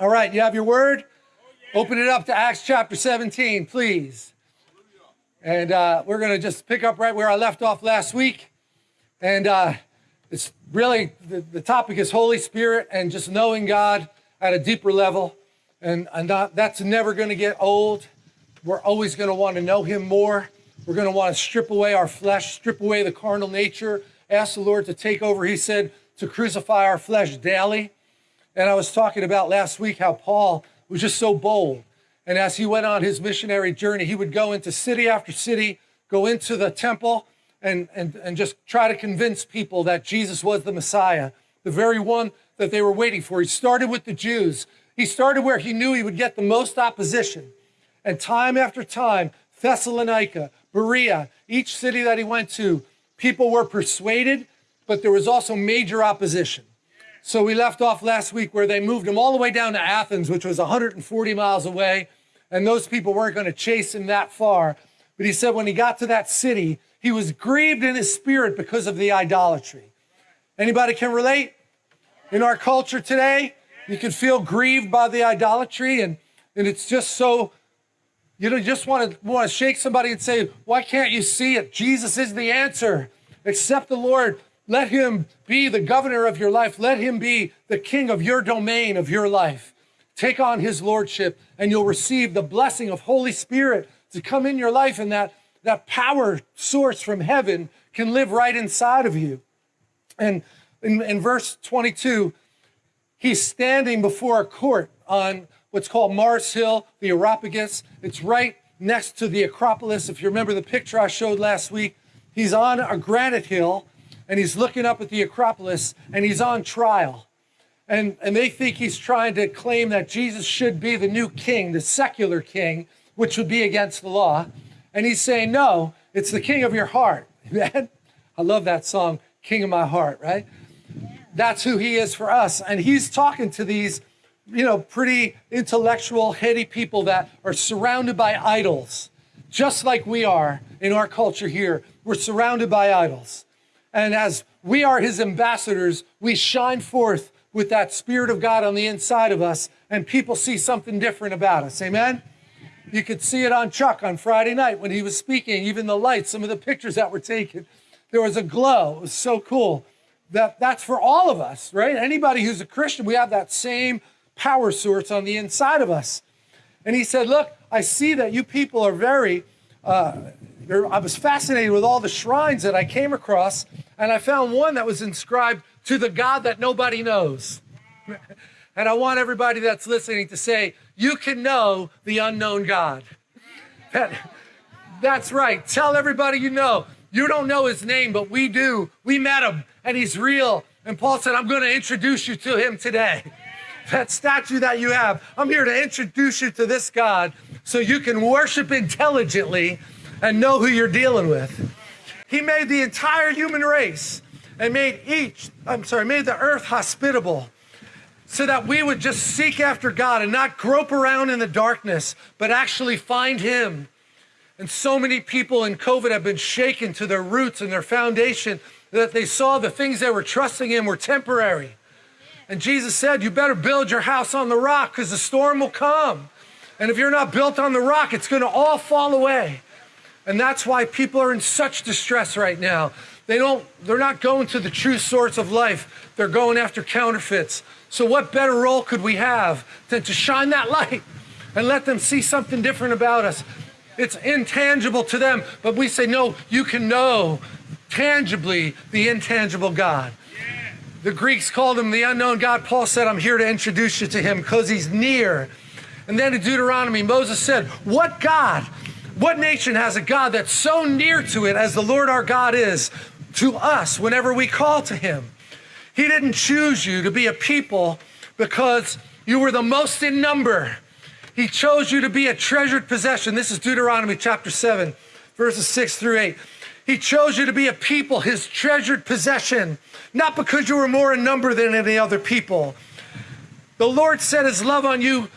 All right, you have your word? Open it up to Acts chapter 17, please. And uh, we're going to just pick up right where I left off last week. And uh, it's really the, the topic is Holy Spirit and just knowing God at a deeper level. And, and not, that's never going to get old. We're always going to want to know Him more. We're going to want to strip away our flesh, strip away the carnal nature, ask the Lord to take over. He said to crucify our flesh daily. And I was talking about last week how Paul was just so bold. And as he went on his missionary journey, he would go into city after city, go into the temple, and, and, and just try to convince people that Jesus was the Messiah, the very one that they were waiting for. He started with the Jews. He started where he knew he would get the most opposition. And time after time, Thessalonica, Berea, each city that he went to, people were persuaded, but there was also major opposition. So we left off last week where they moved him all the way down to Athens, which was 140 miles away. And those people weren't going to chase him that far. But he said when he got to that city, he was grieved in his spirit because of the idolatry. Anybody can relate? In our culture today, you can feel grieved by the idolatry and, and it's just so, you know, just want to want to shake somebody and say, why can't you see it? Jesus is the answer. Accept the Lord. Let him be the governor of your life. Let him be the king of your domain, of your life. Take on his lordship and you'll receive the blessing of Holy Spirit to come in your life and that, that power source from heaven can live right inside of you. And in, in verse 22, he's standing before a court on what's called Mars Hill, the Areopagus. It's right next to the Acropolis. If you remember the picture I showed last week, he's on a granite hill and he's looking up at the Acropolis and he's on trial. And, and they think he's trying to claim that Jesus should be the new king, the secular king, which would be against the law. And he's saying, no, it's the king of your heart. I love that song, King of My Heart, right? That's who he is for us. And he's talking to these, you know, pretty intellectual, heady people that are surrounded by idols, just like we are in our culture here. We're surrounded by idols. And as we are his ambassadors, we shine forth with that Spirit of God on the inside of us, and people see something different about us. Amen? You could see it on Chuck on Friday night when he was speaking, even the lights, some of the pictures that were taken. There was a glow. It was so cool. That, that's for all of us, right? Anybody who's a Christian, we have that same power source on the inside of us. And he said, Look, I see that you people are very, uh, I was fascinated with all the shrines that I came across, and I found one that was inscribed to the God that nobody knows. and I want everybody that's listening to say, You can know the unknown God. That, that's right. Tell everybody you know. You don't know his name, but we do. We met him, and he's real. And Paul said, I'm going to introduce you to him today. That statue that you have, I'm here to introduce you to this God so you can worship intelligently and know who you're dealing with. He made the entire human race and made each, I'm sorry, made the earth hospitable so that we would just seek after God and not grope around in the darkness, but actually find Him. And so many people in COVID have been shaken to their roots and their foundation that they saw the things they were trusting in were temporary. And Jesus said, You better build your house on the rock because the storm will come. And if you're not built on the rock, it's going to all fall away. And that's why people are in such distress right now. They don't, they're not going to the true source of life. They're going after counterfeits. So what better role could we have than to shine that light and let them see something different about us? It's intangible to them, but we say, no, you can know tangibly the intangible God. The Greeks called him the unknown God. Paul said, I'm here to introduce you to him because he's near. And then in Deuteronomy, Moses said, What God what nation has a God that's so near to it as the Lord our God is to us whenever we call to him? He didn't choose you to be a people because you were the most in number. He chose you to be a treasured possession. This is Deuteronomy chapter 7, verses 6 through 8. He chose you to be a people, his treasured possession, not because you were more in number than any other people. The Lord set his love on you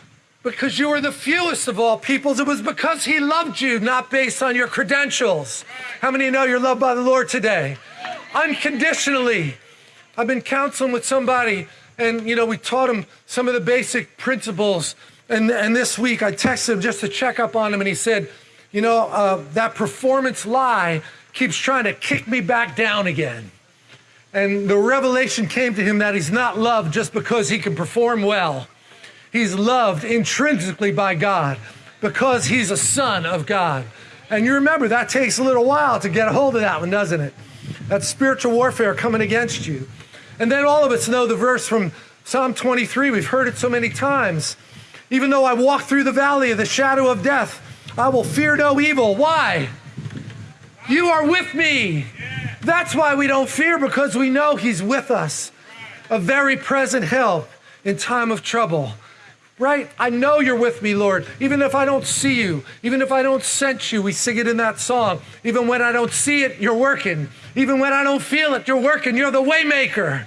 because you were the fewest of all peoples. It was because he loved you, not based on your credentials. How many know you're loved by the Lord today? Unconditionally. I've been counseling with somebody And, you know, we taught him some of the basic principles. And, and this week I texted him just to check up on him, and he said, You know, uh, that performance lie keeps trying to kick me back down again. And the revelation came to him that he's not loved just because he can perform well. He's loved intrinsically by God because he's a son of God. And you remember that takes a little while to get a hold of that one, doesn't it? That's spiritual warfare coming against you. And then all of us know the verse from Psalm 23. We've heard it so many times. Even though I walk through the valley of the shadow of death, I will fear no evil. Why? You are with me. That's why we don't fear, because we know He's with us. A very present help in time of trouble. Right? I know you're with me, Lord. Even if I don't see you, even if I don't sense you, we sing it in that song. Even when I don't see it, you're working. Even when I don't feel it, you're working. You're the waymaker,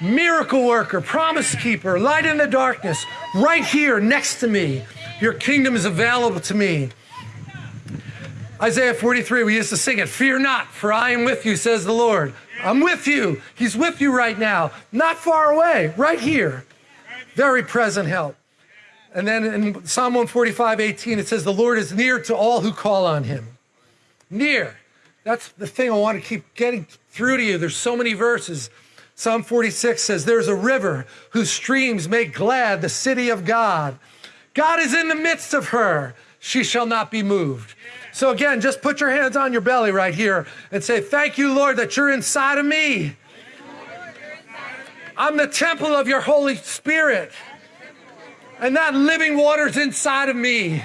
miracle worker, promise keeper, light in the darkness, right here next to me. Your kingdom is available to me. Isaiah 43, we used to sing it Fear not, for I am with you, says the Lord. I'm with you. He's with you right now, not far away, right here. Very present help. And then in Psalm 145, 18, it says, The Lord is near to all who call on him. Near. That's the thing I want to keep getting through to you. There's so many verses. Psalm 46 says, There's a river whose streams make glad the city of God. God is in the midst of her. She shall not be moved. So again, just put your hands on your belly right here and say, Thank you, Lord, that you're inside of me. I'm the temple of your Holy Spirit. And that living water's inside of me.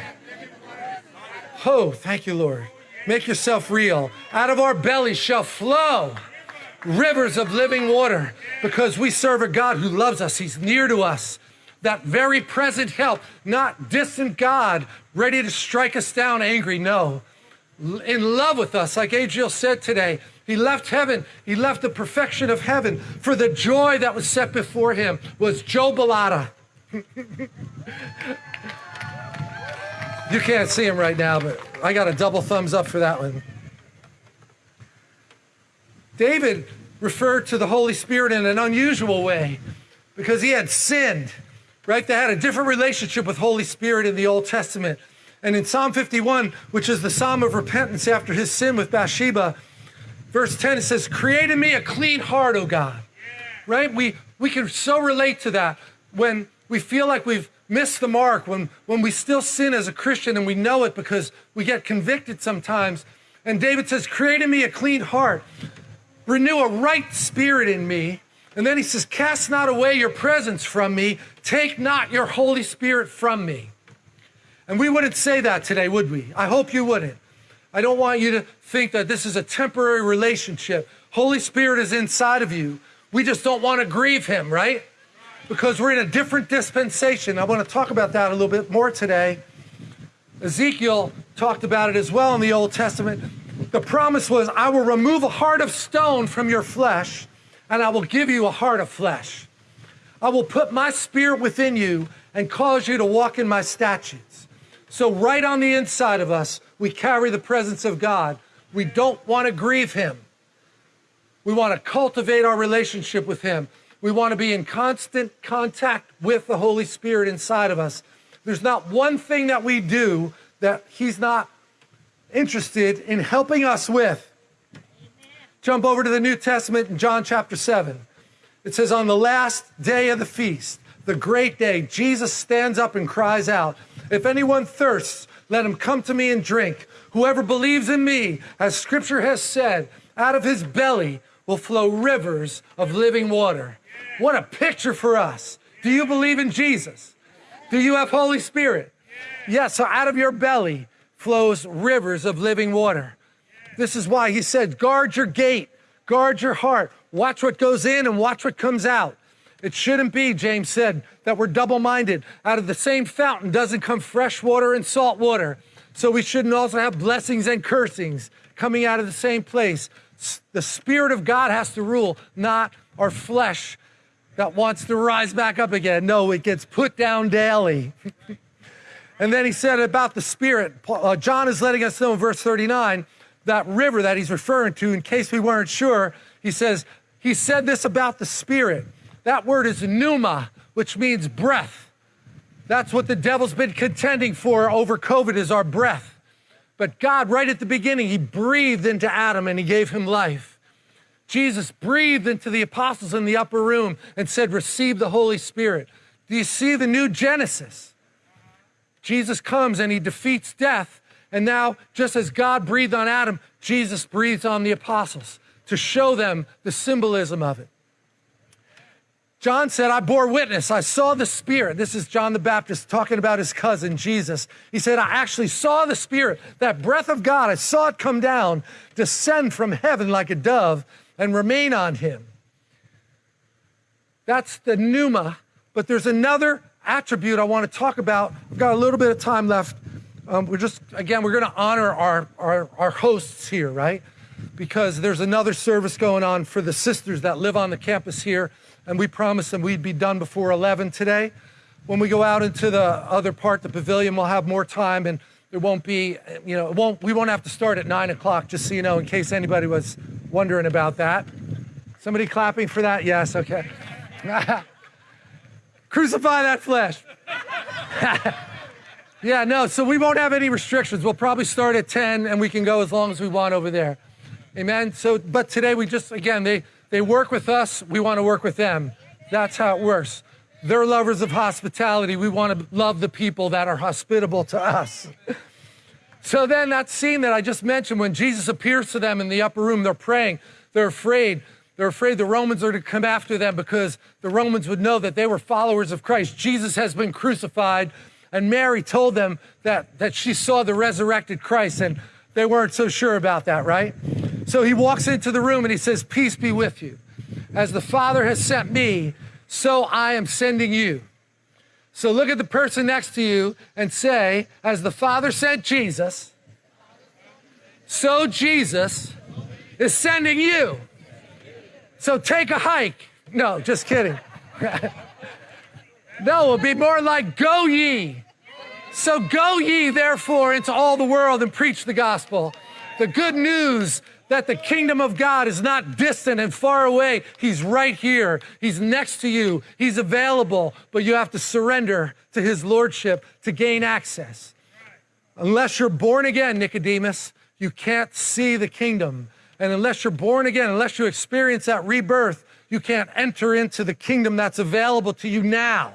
Oh, thank you, Lord. Make yourself real. Out of our bellies shall flow rivers of living water because we serve a God who loves us. He's near to us. That very present help, not distant God ready to strike us down angry. No, in love with us, like Adriel said today. He left heaven. He left the perfection of heaven for the joy that was set before him was Joe Bellotta. You can't see him right now, but I got a double thumbs up for that one. David referred to the Holy Spirit in an unusual way because he had sinned, right? They had a different relationship with Holy Spirit in the Old Testament. And in Psalm 51, which is the psalm of repentance after his sin with Bathsheba, verse 10, it says, Create in me a clean heart, O God. Right? We, we can so relate to that when we feel like we've missed the mark, when, when we still sin as a Christian and we know it because we get convicted sometimes. And David says, Create in me a clean heart, renew a right spirit in me. And then he says, Cast not away your presence from me, take not your Holy Spirit from me. And we wouldn't say that today, would we? I hope you wouldn't. I don't want you to think that this is a temporary relationship. Holy Spirit is inside of you. We just don't want to grieve him, right? Because we're in a different dispensation. I want to talk about that a little bit more today. Ezekiel talked about it as well in the Old Testament. The promise was, I will remove a heart of stone from your flesh, and I will give you a heart of flesh. I will put my spirit within you and cause you to walk in my statutes. So, right on the inside of us, we carry the presence of God. We don't want to grieve Him. We want to cultivate our relationship with Him. We want to be in constant contact with the Holy Spirit inside of us. There's not one thing that we do that He's not interested in helping us with. Amen. Jump over to the New Testament in John chapter 7. It says, On the last day of the feast, the great day, Jesus stands up and cries out, if anyone thirsts, let him come to me and drink. Whoever believes in me, as scripture has said, out of his belly will flow rivers of living water. What a picture for us. Do you believe in Jesus? Do you have Holy Spirit? Yes, so out of your belly flows rivers of living water. This is why he said, guard your gate, guard your heart, watch what goes in and watch what comes out. It shouldn't be, James said, that we're double minded. Out of the same fountain doesn't come fresh water and salt water. So we shouldn't also have blessings and cursings coming out of the same place. The Spirit of God has to rule, not our flesh that wants to rise back up again. No, it gets put down daily. and then he said about the Spirit, uh, John is letting us know in verse 39 that river that he's referring to, in case we weren't sure, he says, he said this about the Spirit That word is pneuma, which means breath. That's what the devil's been contending for over COVID is our breath. But God, right at the beginning, he breathed into Adam and he gave him life. Jesus breathed into the apostles in the upper room and said, receive the Holy Spirit. Do you see the new Genesis? Jesus comes and he defeats death. And now, just as God breathed on Adam, Jesus breathes on the apostles to show them the symbolism of it. John said, I bore witness. I saw the Spirit. This is John the Baptist talking about his cousin, Jesus. He said, I actually saw the Spirit, that breath of God. I saw it come down, descend from heaven like a dove, and remain on him. That's the pneuma. But there's another attribute I want to talk about. We've got a little bit of time left. Um, we're just, again, we're going to honor our, our, our hosts here, right? Because there's another service going on for the sisters that live on the campus here and we promised them we'd be done before 11 today. When we go out into the other part, the pavilion, we'll have more time and there won't be, you know, won't, we won't have to start at nine o'clock, just so you know, in case anybody was wondering about that. Somebody clapping for that? Yes, okay. Crucify that flesh. yeah, no, so we won't have any restrictions. We'll probably start at 10 and we can go as long as we want over there. Amen. So, but today we just, again, they, they work with us, we want to work with them. That's how it works. They're lovers of hospitality. We want to love the people that are hospitable to us. so then that scene that I just mentioned, when Jesus appears to them in the upper room, they're praying, they're afraid. They're afraid the Romans are to come after them because the Romans would know that they were followers of Christ. Jesus has been crucified, and Mary told them that, that she saw the resurrected Christ, and they weren't so sure about that, right? So he walks into the room and he says, Peace be with you. As the Father has sent me, so I am sending you. So look at the person next to you and say, As the Father sent Jesus, so Jesus is sending you. So take a hike. No, just kidding. no, it'll be more like go ye. So go ye therefore into all the world and preach the gospel. The good news that the kingdom of God is not distant and far away. He's right here. He's next to you. He's available, but you have to surrender to his lordship to gain access. Unless you're born again, Nicodemus, you can't see the kingdom. And unless you're born again, unless you experience that rebirth, you can't enter into the kingdom that's available to you now.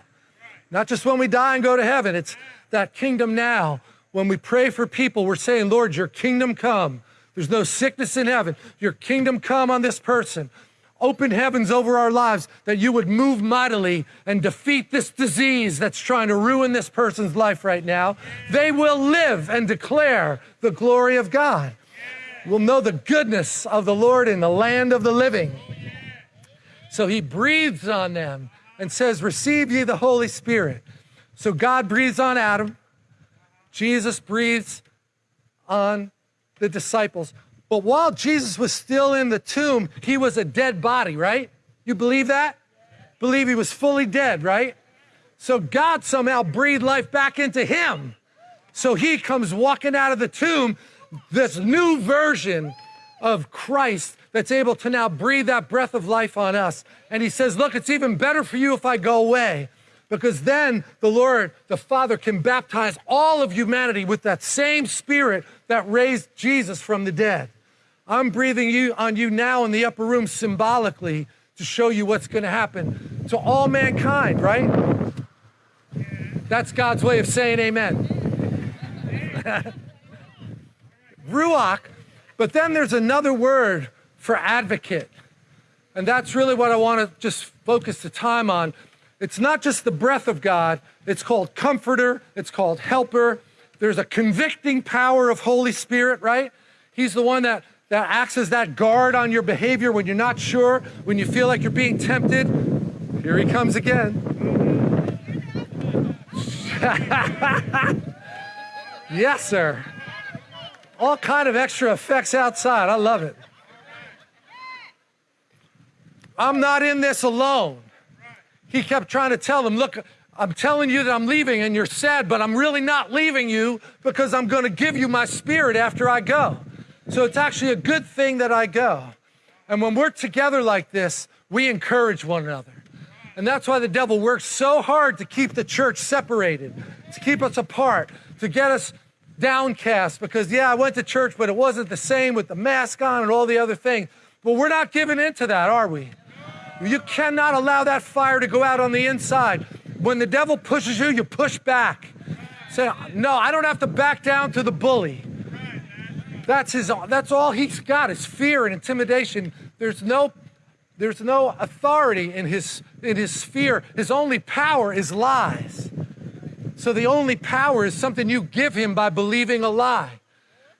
Not just when we die and go to heaven, it's that kingdom now. When we pray for people, we're saying, Lord, your kingdom come. There's no sickness in heaven. Your kingdom come on this person. Open heavens over our lives that you would move mightily and defeat this disease that's trying to ruin this person's life right now. They will live and declare the glory of God. Will know the goodness of the Lord in the land of the living. So he breathes on them and says, Receive ye the Holy Spirit. So God breathes on Adam. Jesus breathes on the disciples. But while Jesus was still in the tomb, he was a dead body, right? You believe that? Believe he was fully dead, right? So God somehow breathed life back into him. So he comes walking out of the tomb, this new version of Christ that's able to now breathe that breath of life on us. And he says, Look, it's even better for you if I go away because then the Lord, the Father, can baptize all of humanity with that same Spirit that raised Jesus from the dead. I'm breathing you on you now in the upper room symbolically to show you what's going to happen to all mankind, right? That's God's way of saying amen. Ruach, but then there's another word for advocate. And that's really what I want to just focus the time on it's not just the breath of God, it's called comforter, it's called helper. There's a convicting power of Holy Spirit, right? He's the one that, that acts as that guard on your behavior when you're not sure, when you feel like you're being tempted. Here he comes again. yes, sir. All kind of extra effects outside. I love it. I'm not in this alone. He kept trying to tell them, look, I'm telling you that I'm leaving and you're sad, but I'm really not leaving you because I'm going to give you my spirit after I go. So it's actually a good thing that I go. And when we're together like this, we encourage one another. And that's why the devil works so hard to keep the church separated, to keep us apart, to get us downcast because, yeah, I went to church, but it wasn't the same with the mask on and all the other things. But we're not giving in to that, are we? You cannot allow that fire to go out on the inside. When the devil pushes you, you push back. Say, no, I don't have to back down to the bully. That's his that's all he's got is fear and intimidation. There's no there's no authority in his in his sphere. His only power is lies. So the only power is something you give him by believing a lie.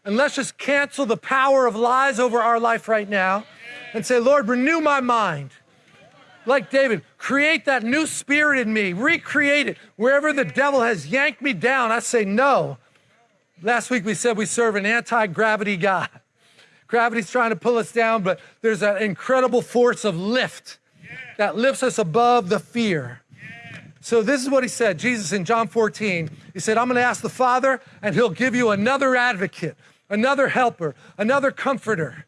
And let's just cancel the power of lies over our life right now and say, Lord, renew my mind. Like David, create that new spirit in me, recreate it. Wherever the devil has yanked me down, I say no. Last week we said we serve an anti gravity God. Gravity's trying to pull us down, but there's an incredible force of lift that lifts us above the fear. So this is what he said, Jesus in John 14. He said, I'm going to ask the Father, and he'll give you another advocate, another helper, another comforter.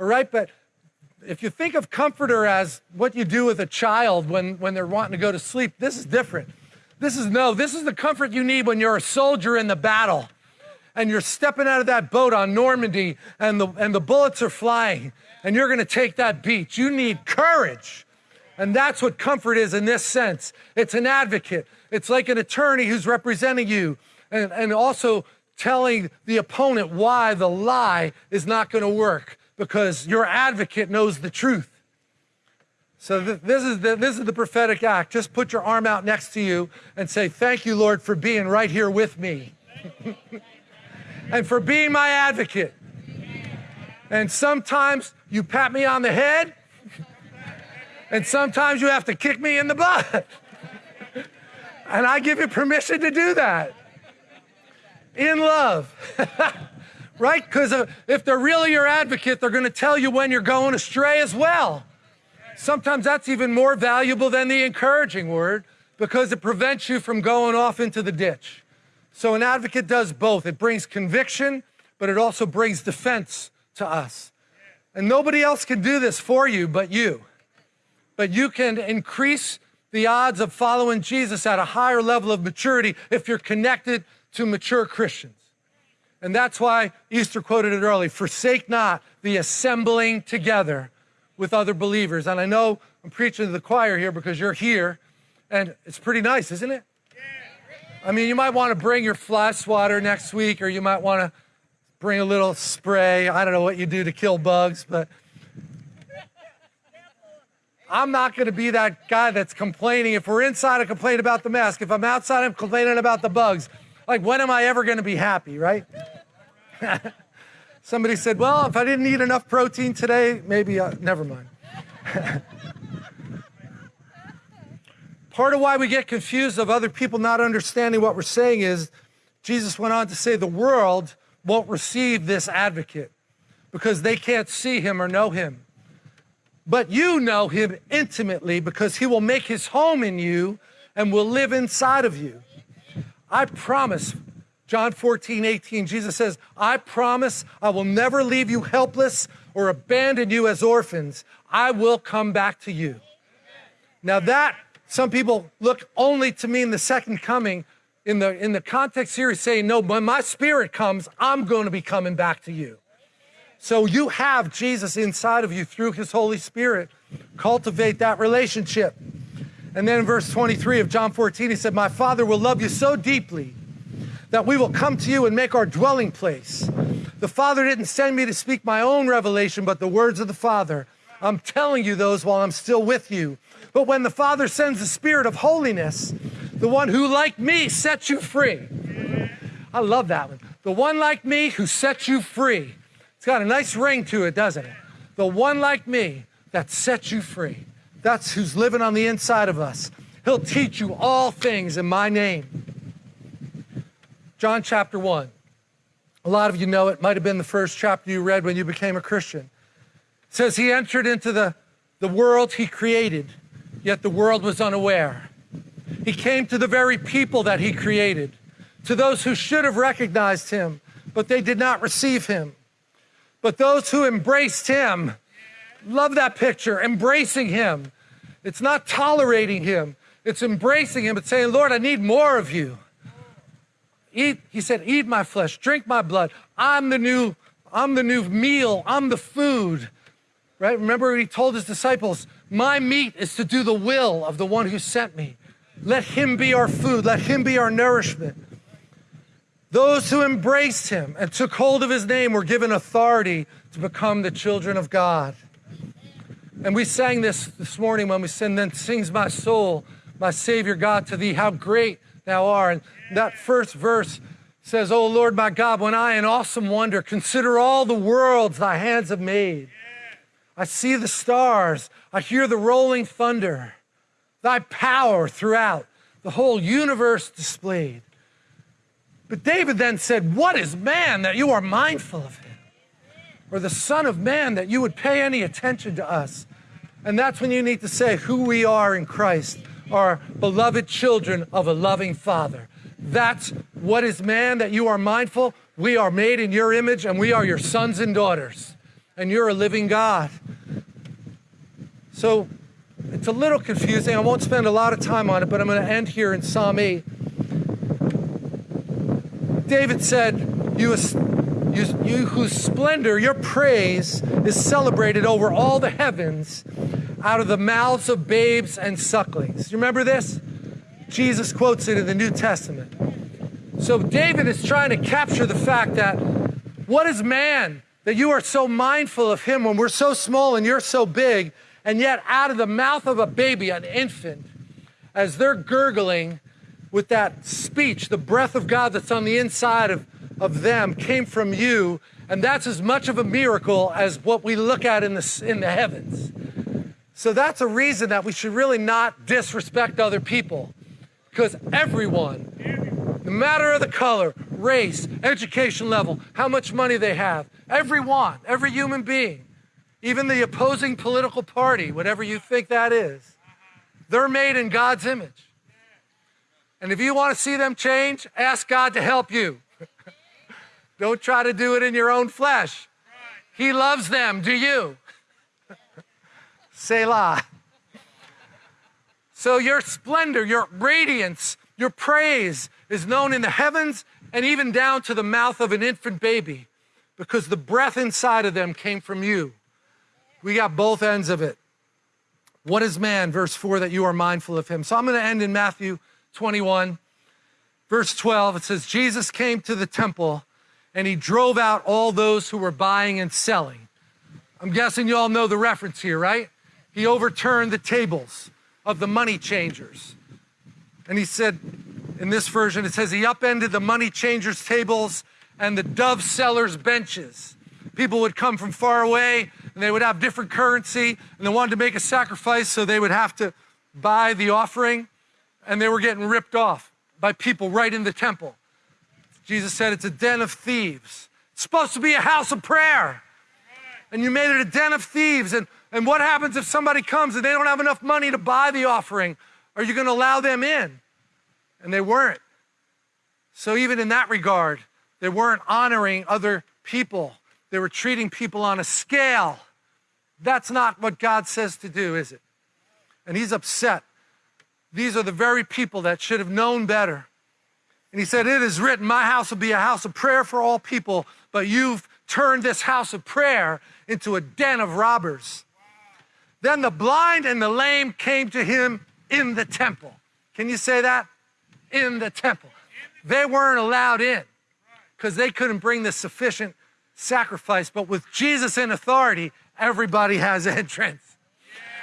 All right, but if you think of comforter as what you do with a child when, when they're wanting to go to sleep, this is different. This is no, this is the comfort you need when you're a soldier in the battle and you're stepping out of that boat on Normandy and the, and the bullets are flying and you're going to take that beach. You need courage. And that's what comfort is in this sense. It's an advocate. It's like an attorney who's representing you and, and also telling the opponent why the lie is not going to work because your advocate knows the truth. So th- this, is the, this is the prophetic act. Just put your arm out next to you and say, Thank you, Lord, for being right here with me and for being my advocate. And sometimes you pat me on the head and sometimes you have to kick me in the butt. and I give you permission to do that in love. Right? Because uh, if they're really your advocate, they're going to tell you when you're going astray as well. Sometimes that's even more valuable than the encouraging word because it prevents you from going off into the ditch. So an advocate does both. It brings conviction, but it also brings defense to us. And nobody else can do this for you but you but you can increase the odds of following Jesus at a higher level of maturity if you're connected to mature Christians. And that's why Easter quoted it early forsake not the assembling together with other believers. And I know I'm preaching to the choir here because you're here, and it's pretty nice, isn't it? I mean, you might want to bring your fly swatter next week, or you might want to bring a little spray. I don't know what you do to kill bugs, but I'm not going to be that guy that's complaining. If we're inside, I complain about the mask. If I'm outside, I'm complaining about the bugs. Like, when am I ever going to be happy, right? Somebody said, well, if I didn't eat enough protein today, maybe, uh, never mind. Part of why we get confused of other people not understanding what we're saying is Jesus went on to say the world won't receive this advocate because they can't see him or know him but you know him intimately because he will make his home in you and will live inside of you. I promise, John 14, 18, Jesus says, I promise I will never leave you helpless or abandon you as orphans. I will come back to you. Now, that some people look only to me in the second coming. In the, in the context here, he's saying, No, when my spirit comes, I'm going to be coming back to you. So you have Jesus inside of you through his Holy Spirit. Cultivate that relationship. And then in verse 23 of John 14, he said, My Father will love you so deeply that we will come to you and make our dwelling place. The Father didn't send me to speak my own revelation, but the words of the Father. I'm telling you those while I'm still with you. But when the Father sends the Spirit of holiness, the one who, like me, sets you free. I love that one. The one like me who sets you free it's got a nice ring to it, doesn't it? The one like me that sets you free. That's who's living on the inside of us. He'll teach you all things in my name. John chapter 1. A lot of you know it. Might have been the first chapter you read when you became a Christian. It says he entered into the, the world he created, yet the world was unaware. He came to the very people that he created, to those who should have recognized him, but they did not receive him. But those who embraced him, love that picture, embracing him. It's not tolerating him, it's embracing him It's saying, Lord, I need more of you. Eat, he said, eat my flesh, drink my blood. I'm the new, I'm the new meal, I'm the food. Right? Remember he told his disciples, My meat is to do the will of the one who sent me. Let him be our food, let him be our nourishment. Those who embraced him and took hold of his name were given authority to become the children of God. And we sang this this morning when we sang, Then sings my soul, my Savior God, to thee, how great thou art. And that first verse says, O Lord my God, when I in awesome wonder consider all the worlds thy hands have made, I see the stars, I hear the rolling thunder, thy power throughout the whole universe displayed. But David then said, What is man that you are mindful of him? Or the Son of Man that you would pay any attention to us? And that's when you need to say who we are in Christ, are beloved children of a loving Father. That's what is man that you are mindful. We are made in your image and we are your sons and daughters. And you're a living God. So it's a little confusing. I won't spend a lot of time on it, but I'm going to end here in Psalm 8. David said, you, you, you whose splendor, your praise is celebrated over all the heavens out of the mouths of babes and sucklings. You remember this? Jesus quotes it in the New Testament. So David is trying to capture the fact that what is man that you are so mindful of him when we're so small and you're so big, and yet out of the mouth of a baby, an infant, as they're gurgling with that speech, the breath of God that's on the inside of, of them came from you, and that's as much of a miracle as what we look at in the, in the heavens. So that's a reason that we should really not disrespect other people. Because everyone, no matter of the color, race, education level, how much money they have, everyone, every human being, even the opposing political party, whatever you think that is, they're made in God's image. And if you want to see them change, ask God to help you. Don't try to do it in your own flesh. He loves them. Do you? Selah. So your splendor, your radiance, your praise is known in the heavens and even down to the mouth of an infant baby because the breath inside of them came from you. We got both ends of it. What is man, verse 4, that you are mindful of him? So I'm going to end in Matthew 21, verse 12. It says, Jesus came to the temple and he drove out all those who were buying and selling. I'm guessing you all know the reference here, right? he overturned the tables of the money changers. And he said, in this version, it says he upended the money changers' tables and the dove sellers' benches. People would come from far away and they would have different currency and they wanted to make a sacrifice, so they would have to buy the offering and they were getting ripped off by people right in the temple. Jesus said it's a den of thieves. It's supposed to be a house of prayer. And you made it a den of thieves. And and what happens if somebody comes and they don't have enough money to buy the offering? Are you going to allow them in? And they weren't. So, even in that regard, they weren't honoring other people. They were treating people on a scale. That's not what God says to do, is it? And he's upset. These are the very people that should have known better. And he said, It is written, My house will be a house of prayer for all people, but you've turned this house of prayer into a den of robbers. Then the blind and the lame came to him in the temple. Can you say that? In the temple. They weren't allowed in because they couldn't bring the sufficient sacrifice. But with Jesus in authority, everybody has entrance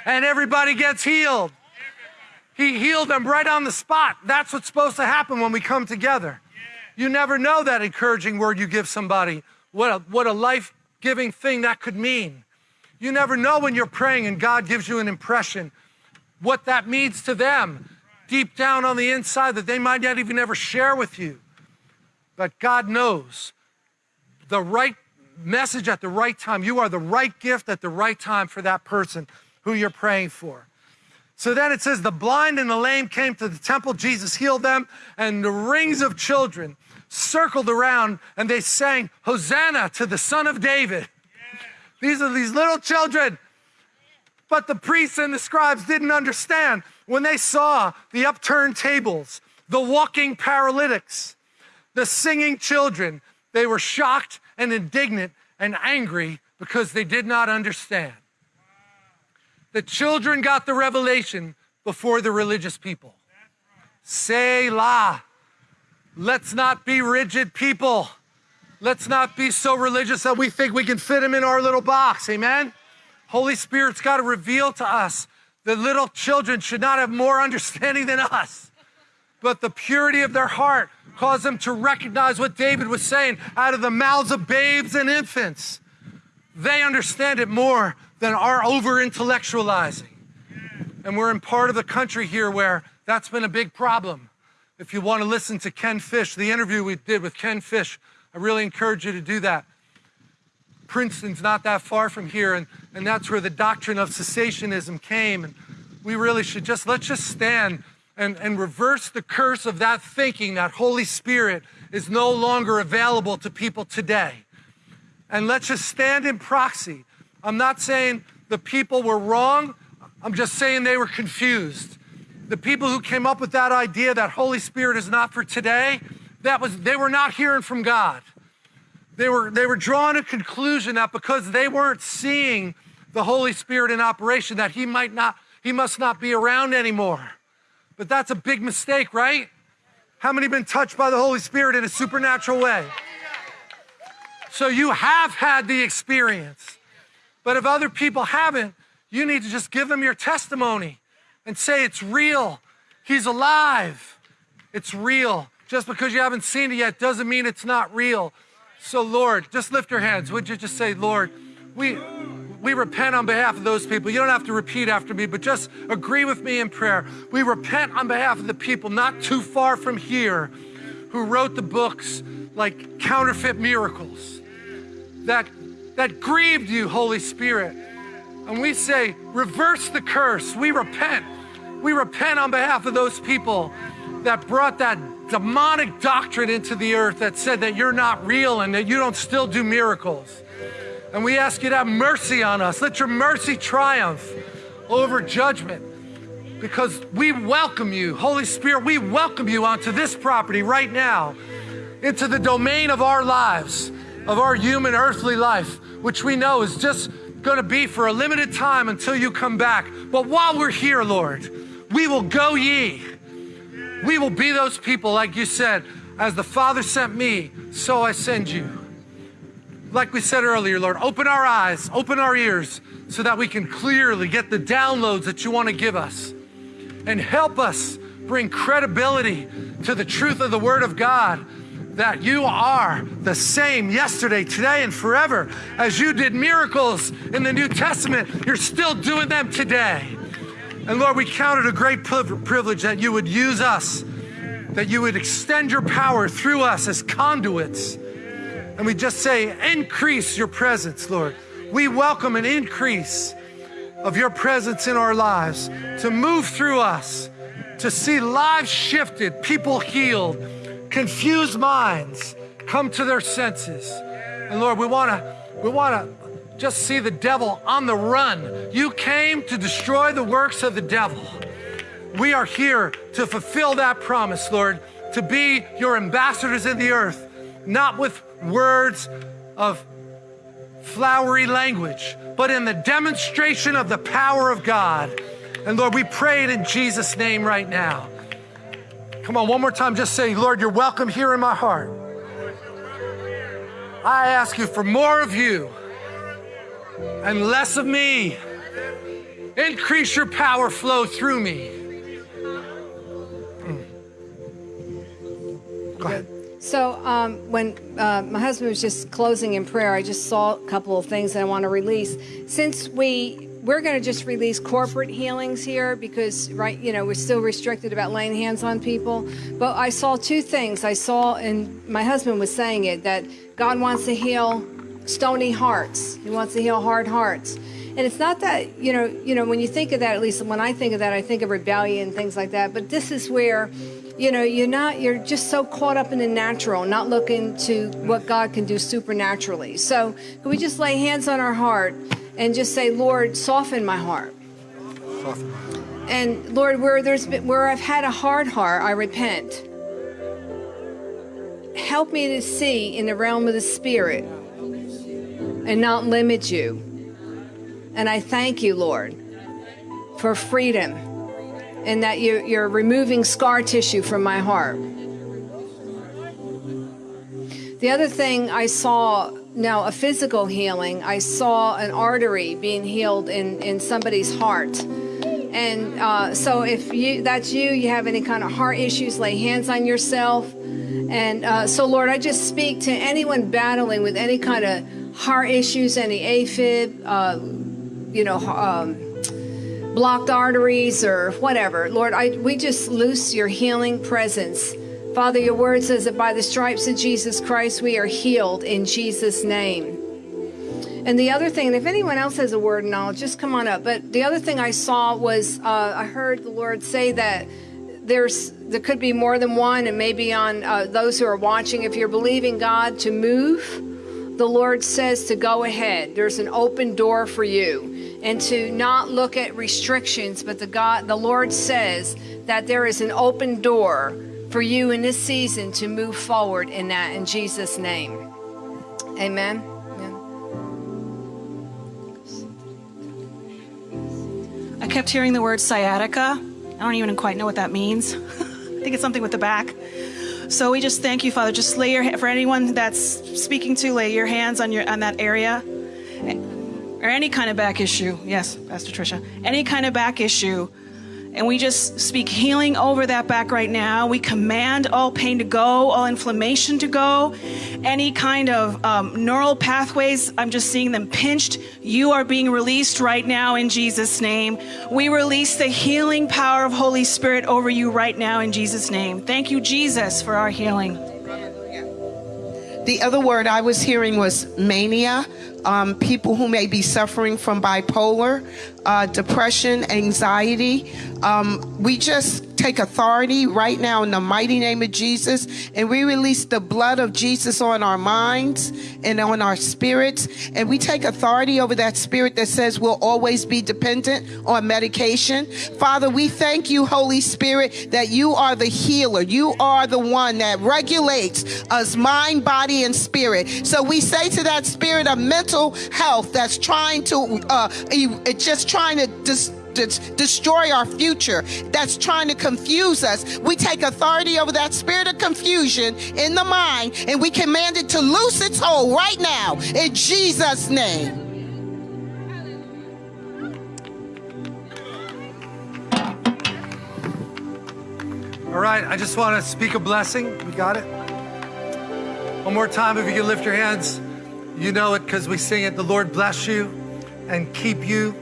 and everybody gets healed. He healed them right on the spot. That's what's supposed to happen when we come together. You never know that encouraging word you give somebody, what a, what a life giving thing that could mean. You never know when you're praying and God gives you an impression what that means to them deep down on the inside that they might not even ever share with you. But God knows the right message at the right time. You are the right gift at the right time for that person who you're praying for. So then it says, the blind and the lame came to the temple. Jesus healed them, and the rings of children circled around, and they sang, Hosanna to the Son of David. These are these little children. But the priests and the scribes didn't understand when they saw the upturned tables, the walking paralytics, the singing children. They were shocked and indignant and angry because they did not understand. The children got the revelation before the religious people. Selah. Let's not be rigid people. Let's not be so religious that we think we can fit them in our little box. Amen? Holy Spirit's got to reveal to us the little children should not have more understanding than us, but the purity of their heart caused them to recognize what David was saying out of the mouths of babes and infants. They understand it more than our over intellectualizing. And we're in part of the country here where that's been a big problem. If you want to listen to Ken Fish, the interview we did with Ken Fish, I really encourage you to do that. Princeton's not that far from here, and, and that's where the doctrine of cessationism came. And we really should just, let's just stand and, and reverse the curse of that thinking that Holy Spirit is no longer available to people today. And let's just stand in proxy. I'm not saying the people were wrong, I'm just saying they were confused. The people who came up with that idea that Holy Spirit is not for today, that was they were not hearing from God. They were they were drawing a conclusion that because they weren't seeing the Holy Spirit in operation, that he might not, he must not be around anymore. But that's a big mistake, right? How many been touched by the Holy Spirit in a supernatural way? So you have had the experience. But if other people haven't, you need to just give them your testimony and say it's real. He's alive. It's real. Just because you haven't seen it yet doesn't mean it's not real. So, Lord, just lift your hands. Would you just say, Lord, we, we repent on behalf of those people. You don't have to repeat after me, but just agree with me in prayer. We repent on behalf of the people not too far from here who wrote the books like Counterfeit Miracles that, that grieved you, Holy Spirit. And we say, reverse the curse. We repent. We repent on behalf of those people that brought that demonic doctrine into the earth that said that you're not real and that you don't still do miracles. And we ask you to have mercy on us. Let your mercy triumph over judgment because we welcome you. Holy Spirit, we welcome you onto this property right now, into the domain of our lives, of our human earthly life, which we know is just going to be for a limited time until you come back. But while we're here, Lord, we will go ye. We will be those people, like you said, as the Father sent me, so I send you. Like we said earlier, Lord, open our eyes, open our ears, so that we can clearly get the downloads that you want to give us. And help us bring credibility to the truth of the Word of God that you are the same yesterday, today, and forever. As you did miracles in the New Testament, you're still doing them today. And Lord, we count it a great privilege that you would use us, that you would extend your power through us as conduits. And we just say, increase your presence, Lord. We welcome an increase of your presence in our lives to move through us, to see lives shifted, people healed, confused minds come to their senses. And Lord, we want to we want to just see the devil on the run. You came to destroy the works of the devil. We are here to fulfill that promise, Lord, to be your ambassadors in the earth, not with words of flowery language, but in the demonstration of the power of God. And Lord, we pray it in Jesus' name right now. Come on, one more time, just say, Lord, you're welcome here in my heart. I ask you for more of you and less of me. Increase your power flow through me. Mm. Go ahead. So um, when uh, my husband was just closing in prayer, I just saw a couple of things that I want to release. Since we we're going to just release corporate healings here because right you know we're still restricted about laying hands on people but i saw two things i saw and my husband was saying it that god wants to heal stony hearts. He wants to heal hard hearts. And it's not that, you know, you know, when you think of that, at least when I think of that, I think of rebellion, things like that. But this is where, you know, you're not, you're just so caught up in the natural, not looking to what God can do supernaturally. So can we just lay hands on our heart and just say, Lord, soften my heart. Soften. And Lord, where there's been, where I've had a hard heart, I repent. Help me to see in the realm of the spirit and not limit you. And I thank you, Lord, for freedom and that you, you're removing scar tissue from my heart. The other thing I saw now, a physical healing, I saw an artery being healed in, in somebody's heart. And uh, so, if you that's you, you have any kind of heart issues, lay hands on yourself. And uh, so, Lord, I just speak to anyone battling with any kind of heart issues, any AFib, uh, you know, um, blocked arteries or whatever. Lord, I, we just loose your healing presence. Father, your word says that by the stripes of Jesus Christ, we are healed in Jesus' name. And the other thing, and if anyone else has a word and knowledge, just come on up. But the other thing I saw was uh, I heard the Lord say that there's there could be more than one, and maybe on uh, those who are watching, if you're believing God to move, the Lord says to go ahead. There's an open door for you, and to not look at restrictions, but the God, the Lord says that there is an open door for you in this season to move forward in that in Jesus' name. Amen. Amen. I kept hearing the word sciatica. I don't even quite know what that means. I think it's something with the back. So we just thank you, Father. Just lay your for anyone that's speaking to, lay your hands on your on that area, or any kind of back issue. Yes, Pastor Tricia, any kind of back issue. And we just speak healing over that back right now. We command all pain to go, all inflammation to go, any kind of um, neural pathways. I'm just seeing them pinched. You are being released right now in Jesus' name. We release the healing power of Holy Spirit over you right now in Jesus' name. Thank you, Jesus, for our healing. The other word I was hearing was mania. Um, people who may be suffering from bipolar, uh, depression, anxiety. Um, we just take authority right now in the mighty name of Jesus, and we release the blood of Jesus on our minds and on our spirits, and we take authority over that spirit that says we'll always be dependent on medication. Father, we thank you, Holy Spirit, that you are the healer. You are the one that regulates us mind, body, and spirit. So we say to that spirit of mental health that's trying to, uh, it's just trying to dis- dis- destroy our future, that's trying to confuse us. We take authority over that spirit of confusion in the mind and we command it to loose its hold right now in Jesus' name. All right, I just want to speak a blessing. We got it? One more time, if you can lift your hands. You know it because we sing it. The Lord bless you and keep you,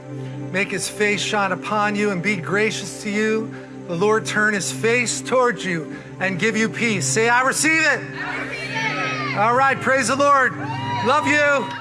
make his face shine upon you and be gracious to you. The Lord turn his face towards you and give you peace. Say, I receive it. I receive it. All right, praise the Lord. Love you.